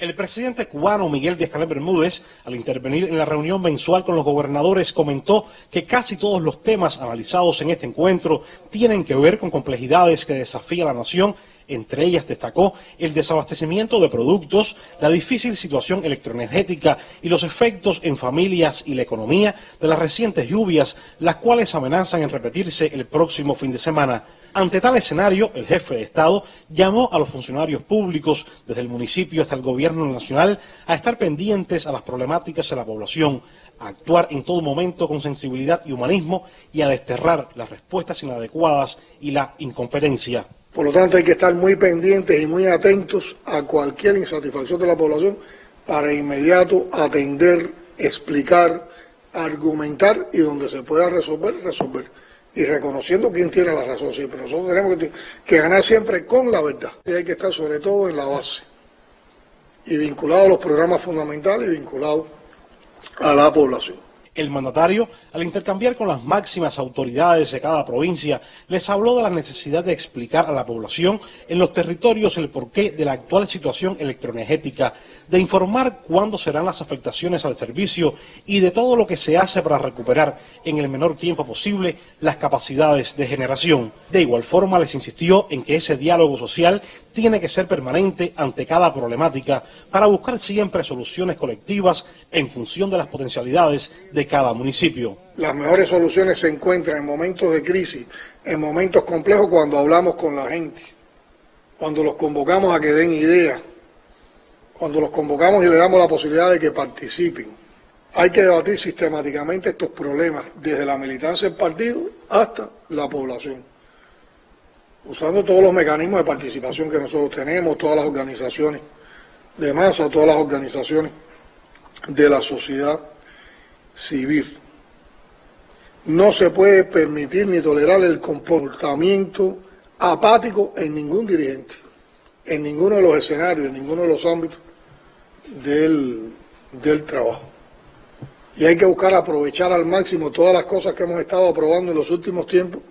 El presidente cubano Miguel Díaz-Canel Bermúdez, al intervenir en la reunión mensual con los gobernadores, comentó que casi todos los temas analizados en este encuentro tienen que ver con complejidades que desafía a la nación. Entre ellas destacó el desabastecimiento de productos, la difícil situación electroenergética y los efectos en familias y la economía de las recientes lluvias, las cuales amenazan en repetirse el próximo fin de semana. Ante tal escenario, el jefe de Estado llamó a los funcionarios públicos, desde el municipio hasta el gobierno nacional, a estar pendientes a las problemáticas de la población, a actuar en todo momento con sensibilidad y humanismo y a desterrar las respuestas inadecuadas y la incompetencia. Por lo tanto, hay que estar muy pendientes y muy atentos a cualquier insatisfacción de la población para inmediato atender, explicar, argumentar y donde se pueda resolver, resolver y reconociendo quién tiene la razón siempre. Nosotros tenemos que, ganar siempre con la verdad. Y hay que estar sobre todo en la base y vinculado a los programas fundamentales y vinculado a la población. El mandatario, al intercambiar con las máximas autoridades de cada provincia, les habló de la necesidad de explicar a la población en los territorios el porqué de la actual situación electroenergética, de informar cuándo serán las afectaciones al servicio y de todo lo que se hace para recuperar en el menor tiempo posible las capacidades de generación. De igual forma, les insistió en que ese diálogo social tiene que ser permanente ante cada problemática para buscar siempre soluciones colectivas en función de las potencialidades de cada municipio. Las mejores soluciones se encuentran en momentos de crisis, en momentos complejos cuando hablamos con la gente, cuando los convocamos a que den ideas, cuando los convocamos y le damos la posibilidad de que participen. Hay que debatir sistemáticamente estos problemas, desde la militancia del partido hasta la población usando todos los mecanismos de participación que nosotros tenemos, todas las organizaciones de masa, todas las organizaciones de la sociedad civil. No se puede permitir ni tolerar el comportamiento apático en ningún dirigente, en ninguno de los escenarios, en ninguno de los ámbitos del, del trabajo. Y hay que buscar aprovechar al máximo todas las cosas que hemos estado aprobando en los últimos tiempos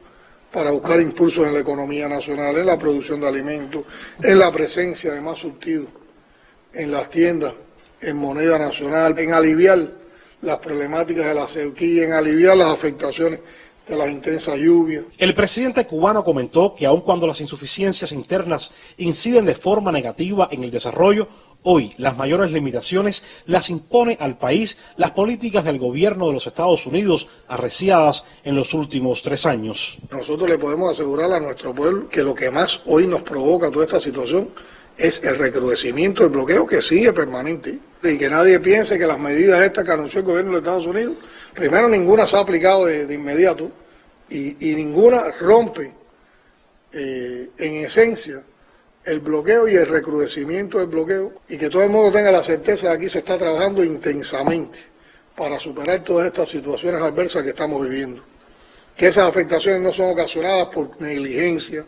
para buscar impulsos en la economía nacional, en la producción de alimentos, en la presencia de más surtidos en las tiendas, en moneda nacional, en aliviar las problemáticas de la sequía, en aliviar las afectaciones de las intensas lluvias. El presidente cubano comentó que aun cuando las insuficiencias internas inciden de forma negativa en el desarrollo, Hoy las mayores limitaciones las impone al país las políticas del gobierno de los Estados Unidos arreciadas en los últimos tres años. Nosotros le podemos asegurar a nuestro pueblo que lo que más hoy nos provoca toda esta situación es el recrudecimiento del bloqueo que sigue permanente y que nadie piense que las medidas estas que anunció el gobierno de Estados Unidos, primero ninguna se ha aplicado de, inmediato y, ninguna rompe eh, en esencia el bloqueo y el recrudecimiento del bloqueo y que todo el mundo tenga la certeza de que aquí se está trabajando intensamente para superar todas estas situaciones adversas que estamos viviendo. Que esas afectaciones no son ocasionadas por negligencia,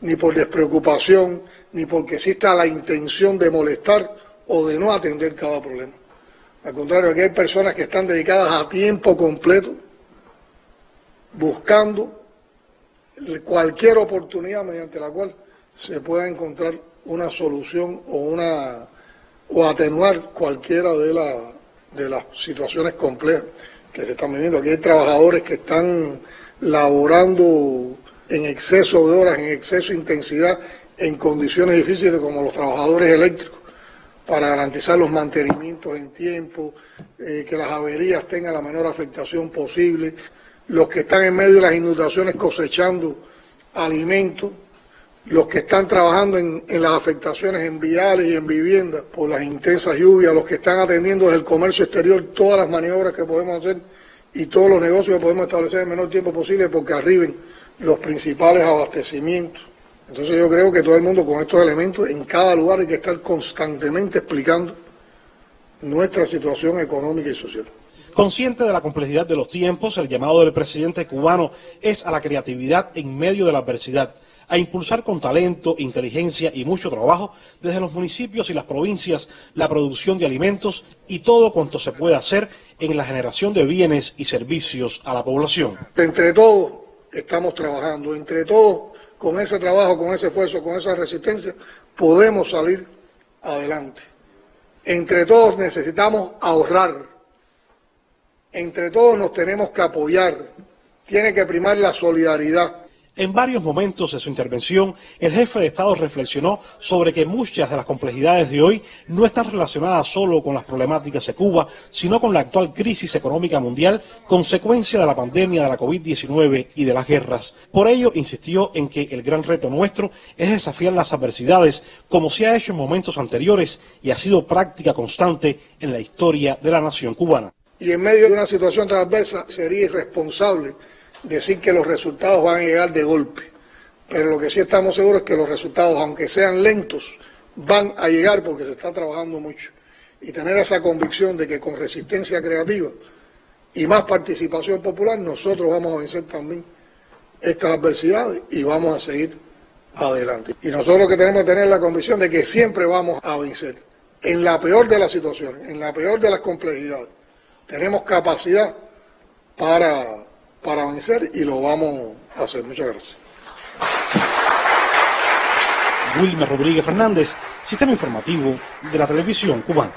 ni por despreocupación, ni porque exista la intención de molestar o de no atender cada problema. Al contrario, aquí hay personas que están dedicadas a tiempo completo buscando cualquier oportunidad mediante la cual se pueda encontrar una solución o una o atenuar cualquiera de, la, de las situaciones complejas que se están viviendo. Aquí hay trabajadores que están laborando en exceso de horas, en exceso de intensidad, en condiciones difíciles como los trabajadores eléctricos, para garantizar los mantenimientos en tiempo, eh, que las averías tengan la menor afectación posible, los que están en medio de las inundaciones cosechando alimentos, los que están trabajando en, las afectaciones en viales y en viviendas por las intensas lluvias, los que están atendiendo desde el comercio exterior todas las maniobras que podemos hacer y todos los negocios que podemos establecer en el menor tiempo posible porque arriben los principales abastecimientos. Entonces yo creo que todo el mundo con estos elementos en cada lugar hay que estar constantemente explicando nuestra situación económica y social. Consciente de la complejidad de los tiempos, el llamado del presidente cubano es a la creatividad en medio de la adversidad a impulsar con talento, inteligencia y mucho trabajo desde los municipios y las provincias la producción de alimentos y todo cuanto se pueda hacer en la generación de bienes y servicios a la población. Entre todos estamos trabajando, entre todos con ese trabajo, con ese esfuerzo, con esa resistencia, podemos salir adelante. Entre todos necesitamos ahorrar. Entre todos nos tenemos que apoyar. Tiene que primar la solidaridad. En varios momentos de su intervención, el jefe de Estado reflexionó sobre que muchas de las complejidades de hoy no están relacionadas solo con las problemáticas de Cuba, sino con la actual crisis económica mundial, consecuencia de la pandemia de la COVID-19 y de las guerras. Por ello, insistió en que el gran reto nuestro es desafiar las adversidades, como se ha hecho en momentos anteriores y ha sido práctica constante en la historia de la nación cubana. Y en medio de una situación tan adversa sería irresponsable decir que los resultados van a llegar de golpe. Pero lo que sí estamos seguros es que los resultados, aunque sean lentos, van a llegar porque se está trabajando mucho. Y tener esa convicción de que con resistencia creativa y más participación popular, nosotros vamos a vencer también estas adversidades y vamos a seguir adelante. Y nosotros lo que tenemos que tener la convicción de que siempre vamos a vencer. En la peor de las situaciones, en la peor de las complejidades, tenemos capacidad para para vencer y lo vamos a hacer. Muchas gracias. Wilmer Rodríguez Fernández, Sistema Informativo de la Televisión Cubana.